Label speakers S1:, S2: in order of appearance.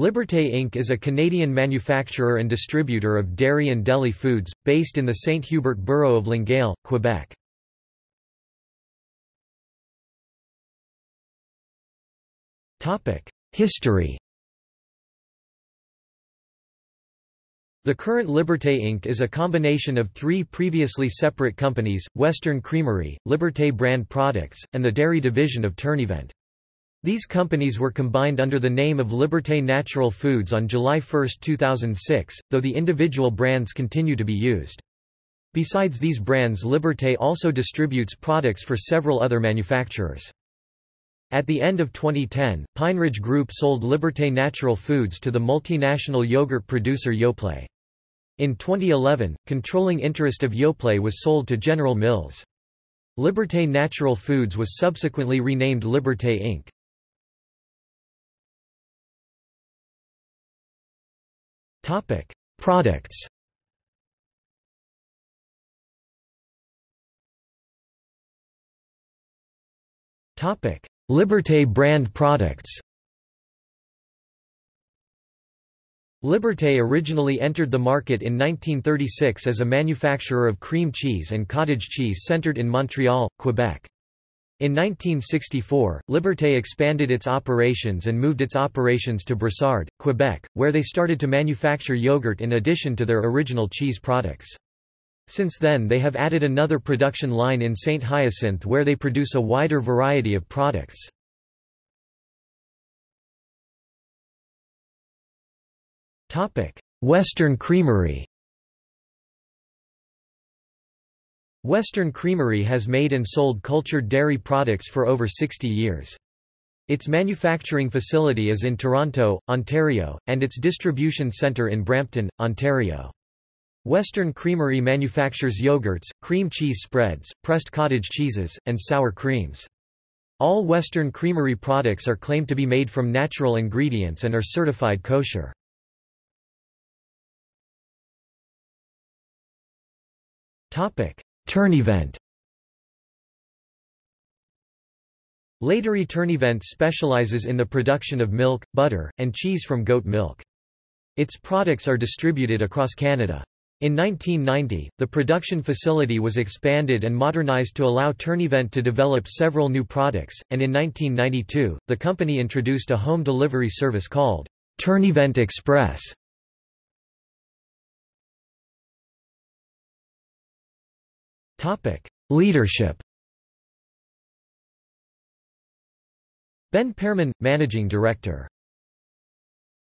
S1: Liberté Inc. is a Canadian manufacturer and distributor of dairy and deli foods, based in the St. Hubert borough of Longueuil, Quebec. History The current Liberté Inc. is a combination of three previously separate companies, Western Creamery, Liberté Brand Products, and the dairy division of Tournevent. These companies were combined under the name of Liberté Natural Foods on July 1, 2006, though the individual brands continue to be used. Besides these brands Liberté also distributes products for several other manufacturers. At the end of 2010, Pine Ridge Group sold Liberté Natural Foods to the multinational yogurt producer Yoplait. In 2011, controlling interest of Yoplait was sold to General Mills. Liberté Natural Foods was subsequently renamed Liberté Inc. Topic: Products. Topic: Liberté brand products. Liberté originally entered the market in 1936 as a manufacturer of cream cheese and cottage cheese centered in Montreal, Quebec. In 1964, Liberté expanded its operations and moved its operations to Brossard, Quebec, where they started to manufacture yogurt in addition to their original cheese products. Since then they have added another production line in St. Hyacinthe where they produce a wider variety of products. Western Creamery Western Creamery has made and sold cultured dairy products for over 60 years. Its manufacturing facility is in Toronto, Ontario, and its distribution centre in Brampton, Ontario. Western Creamery manufactures yogurts, cream cheese spreads, pressed cottage cheeses, and sour creams. All Western Creamery products are claimed to be made from natural ingredients and are certified kosher. Topic: Tournevent Laiterie Tournevent specializes in the production of milk, butter, and cheese from goat milk. Its products are distributed across Canada. In 1990, the production facility was expanded and modernized to allow Tournevent to develop several new products, and in 1992, the company introduced a home delivery service called Tournevent Express. Topic: Leadership. Ben Pearman, Managing Director